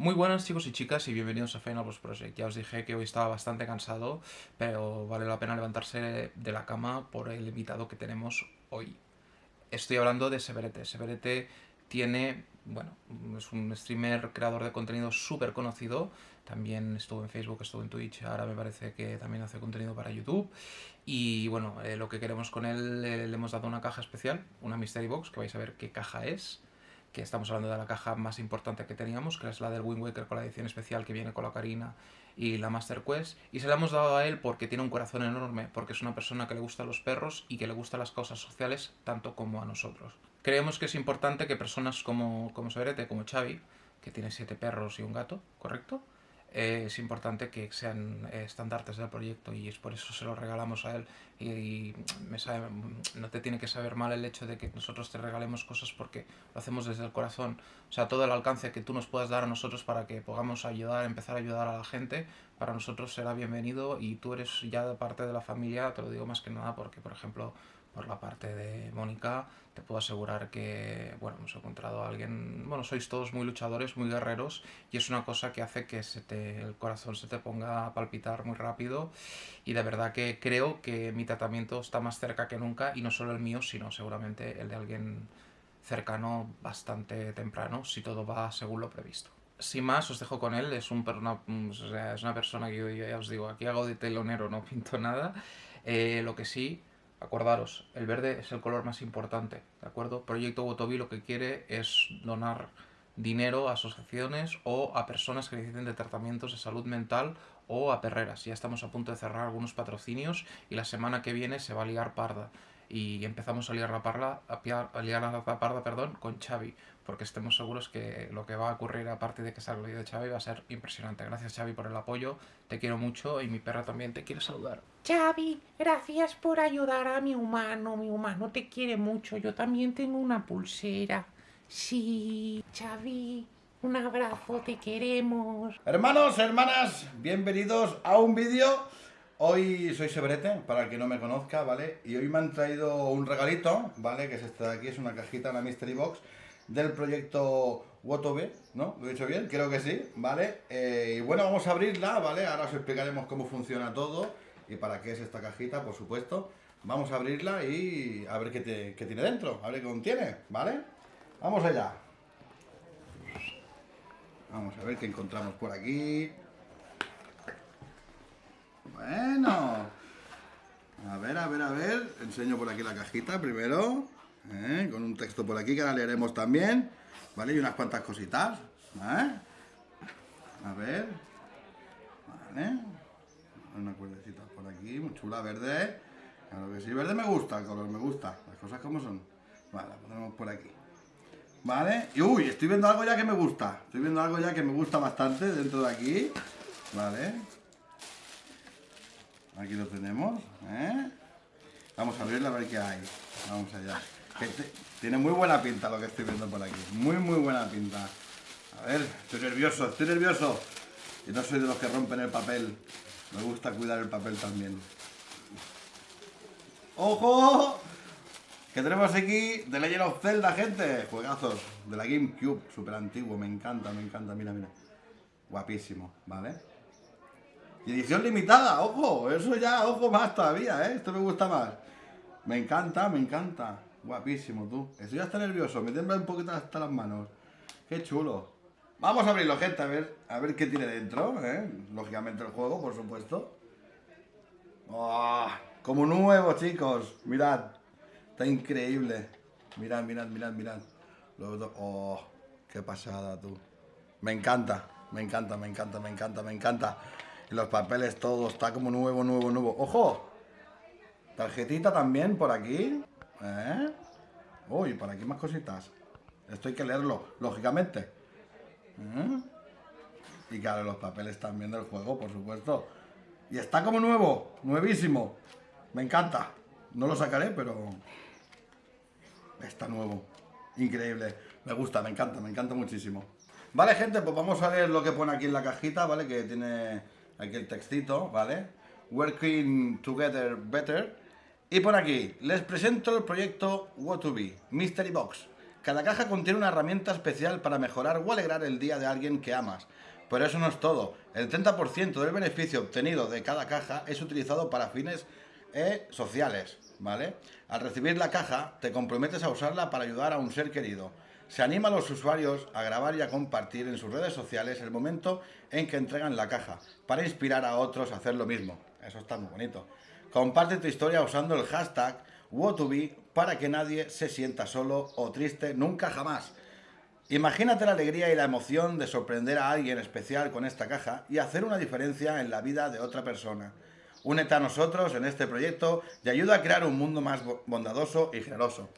Muy buenas chicos y chicas y bienvenidos a Final Boss Project. Ya os dije que hoy estaba bastante cansado, pero vale la pena levantarse de la cama por el invitado que tenemos hoy. Estoy hablando de Severete. Severete tiene, bueno, es un streamer, creador de contenido súper conocido. También estuvo en Facebook, estuvo en Twitch, ahora me parece que también hace contenido para YouTube. Y bueno, eh, lo que queremos con él, eh, le hemos dado una caja especial, una Mystery Box, que vais a ver qué caja es que estamos hablando de la caja más importante que teníamos, que es la del Wind Waker con la edición especial que viene con la Karina y la Master Quest, y se la hemos dado a él porque tiene un corazón enorme, porque es una persona que le gusta los perros y que le gustan las causas sociales tanto como a nosotros. Creemos que es importante que personas como, como como Xavi, que tiene siete perros y un gato, ¿correcto?, es importante que sean estandartes del proyecto y es por eso se lo regalamos a él y, no te tiene que saber mal el hecho de que nosotros te regalemos cosas porque lo hacemos desde el corazón. O sea, todo el alcance que tú nos puedas dar a nosotros para que podamos ayudar, empezar a ayudar a la gente, para nosotros será bienvenido y tú eres ya parte de la familia, te lo digo más que nada porque, por ejemplo, por la parte de Mónica, te puedo asegurar que, bueno, hemos encontrado a alguien, bueno, sois todos muy luchadores, muy guerreros, y es una cosa que hace que se te, el corazón se te ponga a palpitar muy rápido, y de verdad que creo que mi tratamiento está más cerca que nunca, y no solo el mío, sino seguramente el de alguien cercano bastante temprano, si todo va según lo previsto. Sin más, os dejo con él, es, un, es una persona que yo ya os digo, aquí hago de telonero, no pinto nada, eh, lo que sí, Acordaros, el verde es el color más importante, ¿de acuerdo? Proyecto Wotobi lo que quiere es donar dinero a asociaciones o a personas que necesiten de tratamientos de salud mental o a perreras. Ya estamos a punto de cerrar algunos patrocinios y la semana que viene se va a liar parda y empezamos a liar la parda, a, liar la parda perdón, con Xavi, porque estemos seguros que lo que va a ocurrir a partir de que salga el vídeo de Xavi va a ser impresionante. Gracias Xavi por el apoyo, te quiero mucho y mi perra también te quiere saludar. Xavi, gracias por ayudar a mi humano, mi humano te quiere mucho, yo también tengo una pulsera. Sí, Xavi, un abrazo, te queremos. Hermanos, hermanas, bienvenidos a un vídeo Hoy soy Sebrete, para el que no me conozca, ¿vale? Y hoy me han traído un regalito, ¿vale? Que es este de aquí, es una cajita, una Mystery Box del proyecto Wotobe, ¿no? ¿Lo he dicho bien? Creo que sí, ¿vale? Eh, y bueno, vamos a abrirla, ¿vale? Ahora os explicaremos cómo funciona todo y para qué es esta cajita, por supuesto. Vamos a abrirla y a ver qué, qué tiene dentro, a ver qué contiene, ¿vale? Vamos allá. Vamos a ver qué encontramos por aquí. Bueno. A ver, a ver, a ver. Enseño por aquí la cajita primero. ¿eh? Con un texto por aquí que la leeremos también. ¿Vale? Y unas cuantas cositas. A ver. Vale. Una cuerdecita por aquí. Muy chula, verde. Claro que sí. Verde me gusta, el color me gusta. Las cosas como son. Vale, ponemos por aquí. ¿Vale? Y uy, estoy viendo algo ya que me gusta. Estoy viendo algo ya que me gusta bastante dentro de aquí. ¿Vale? Aquí lo tenemos. ¿eh? Vamos a abrirla a ver qué hay. Vamos allá. Tiene muy buena pinta lo que estoy viendo por aquí. Muy, muy buena pinta. A ver, estoy nervioso, estoy nervioso. Y no soy de los que rompen el papel. Me gusta cuidar el papel también. ¡Ojo! Que tenemos aquí The Legend of Zelda, gente. Juegazos de la GameCube, súper antiguo. Me encanta, me encanta. Mira, mira. Guapísimo, ¿vale? Edición limitada, ojo, eso ya, ojo más todavía, ¿eh? Esto me gusta más. Me encanta, me encanta. Guapísimo, tú. Estoy hasta nervioso, me tiembla un poquito hasta las manos. Qué chulo. Vamos a abrirlo, gente, a ver, a ver qué tiene dentro, ¿eh? Lógicamente el juego, por supuesto. Oh, como nuevo, chicos. Mirad. Está increíble. Mirad, mirad, mirad, mirad. Oh, qué pasada, tú. Me encanta, me encanta, me encanta, me encanta, me encanta. Y los papeles todo, está como nuevo, nuevo, nuevo. ¡Ojo! Tarjetita también por aquí. ¿Eh? Uy, por aquí más cositas. Esto hay que leerlo, lógicamente. ¿Eh? Y claro, los papeles también del juego, por supuesto. Y está como nuevo, nuevísimo. Me encanta. No lo sacaré, pero... Está nuevo. Increíble. Me gusta, me encanta, me encanta muchísimo. Vale, gente, pues vamos a leer lo que pone aquí en la cajita, ¿vale? Que tiene aquí el textito, ¿vale? Working Together Better. Y por aquí, les presento el proyecto What to Be, Mystery Box. Cada caja contiene una herramienta especial para mejorar o alegrar el día de alguien que amas. Pero eso no es todo. El 30% del beneficio obtenido de cada caja es utilizado para fines eh, sociales, ¿vale? Al recibir la caja, te comprometes a usarla para ayudar a un ser querido. Se anima a los usuarios a grabar y a compartir en sus redes sociales el momento en que entregan la caja, para inspirar a otros a hacer lo mismo. Eso está muy bonito. Comparte tu historia usando el hashtag WOTUBE para que nadie se sienta solo o triste nunca jamás. Imagínate la alegría y la emoción de sorprender a alguien especial con esta caja y hacer una diferencia en la vida de otra persona. Únete a nosotros en este proyecto y ayuda a crear un mundo más bondadoso y generoso.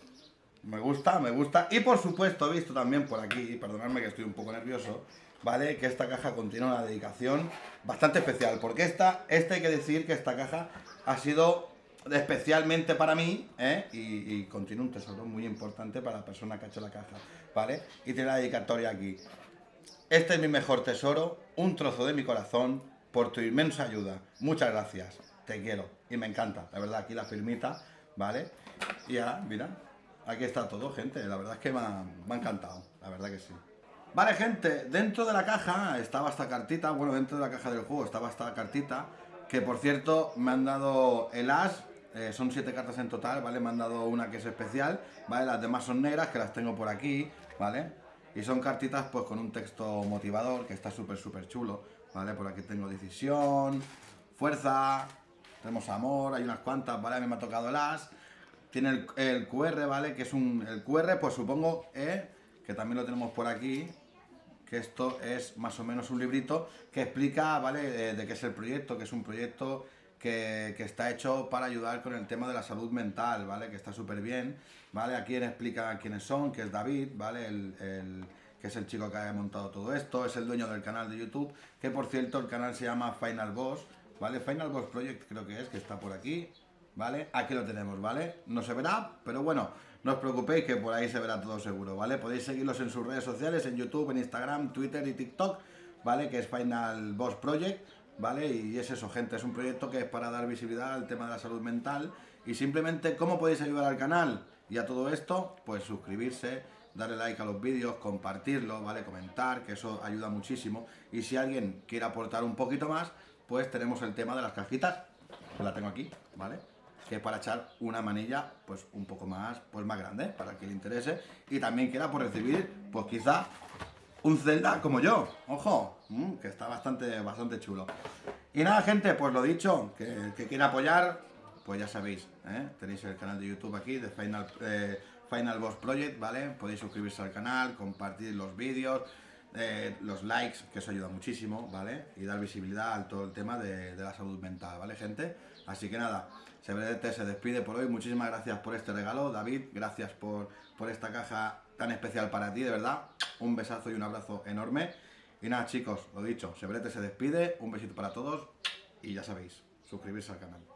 Me gusta, me gusta. Y por supuesto he visto también por aquí, perdonadme que estoy un poco nervioso, ¿vale? Que esta caja contiene una dedicación bastante especial. Porque esta, este hay que decir que esta caja ha sido especialmente para mí, ¿eh? y, contiene un tesoro muy importante para la persona que ha hecho la caja, ¿vale? Y tiene la dedicatoria aquí. Este es mi mejor tesoro, un trozo de mi corazón, por tu inmensa ayuda. Muchas gracias, te quiero y me encanta, la verdad, aquí la firmita, ¿vale? Y ya, mira, aquí está todo, gente, la verdad es que me ha, me encantado, la verdad que sí. Vale, gente, dentro de la caja estaba esta cartita, bueno, dentro de la caja del juego estaba esta cartita, que por cierto me han dado el as, eh, son siete cartas en total, ¿vale? Me han dado una que es especial, ¿vale? Las demás son negras, que las tengo por aquí, ¿vale? Y son cartitas pues con un texto motivador, que está súper, súper chulo, ¿vale? Por aquí tengo decisión, fuerza, tenemos amor, hay unas cuantas, ¿vale? A mí me ha tocado el as. Tiene el, el QR, ¿vale? Que es un... El QR, pues supongo, ¿eh? Que también lo tenemos por aquí, que esto es más o menos un librito que explica, ¿vale?, de, qué es el proyecto, que es un proyecto que, está hecho para ayudar con el tema de la salud mental, ¿vale?, que está súper bien, ¿vale? Aquí explica quiénes son, que es David, ¿vale?, el, que es el chico que ha montado todo esto, es el dueño del canal de YouTube, que por cierto el canal se llama Final Boss, ¿vale? Final Boss Project creo que es, que está por aquí, ¿vale? Aquí lo tenemos, ¿vale? No se verá, pero bueno, no os preocupéis que por ahí se verá todo seguro, ¿vale? Podéis seguirlos en sus redes sociales, en YouTube, en Instagram, Twitter y TikTok, ¿vale? Que es Final Boss Project, ¿vale? Y es eso, gente, es un proyecto que es para dar visibilidad al tema de la salud mental y simplemente, ¿cómo podéis ayudar al canal? Y a todo esto, pues suscribirse, darle like a los vídeos, compartirlo, ¿vale? Comentar, que eso ayuda muchísimo. Y si alguien quiere aportar un poquito más, pues tenemos el tema de las cajitas, la tengo aquí, ¿vale? Que para echar una manilla pues un poco más, pues más grande, para que le interese, y también quiera por recibir, pues quizá un Zelda como yo, ojo, mm, que está bastante, bastante chulo. Y nada, gente, pues lo dicho, que que quiera apoyar, pues ya sabéis, ¿eh? tenéis el canal de YouTube aquí de Final, eh, Final Boss Project, ¿vale? Podéis suscribirse al canal, compartir los vídeos, eh, los likes, que eso ayuda muchísimo, ¿vale? Y dar visibilidad al todo el tema de la salud mental, ¿vale, gente? Así que nada, Severete se despide por hoy. Muchísimas gracias por este regalo, David. Gracias por, por esta caja tan especial para ti, de verdad. Un besazo y un abrazo enorme. Y nada, chicos, lo dicho, Severete se despide. Un besito para todos. Y ya sabéis, suscribirse al canal.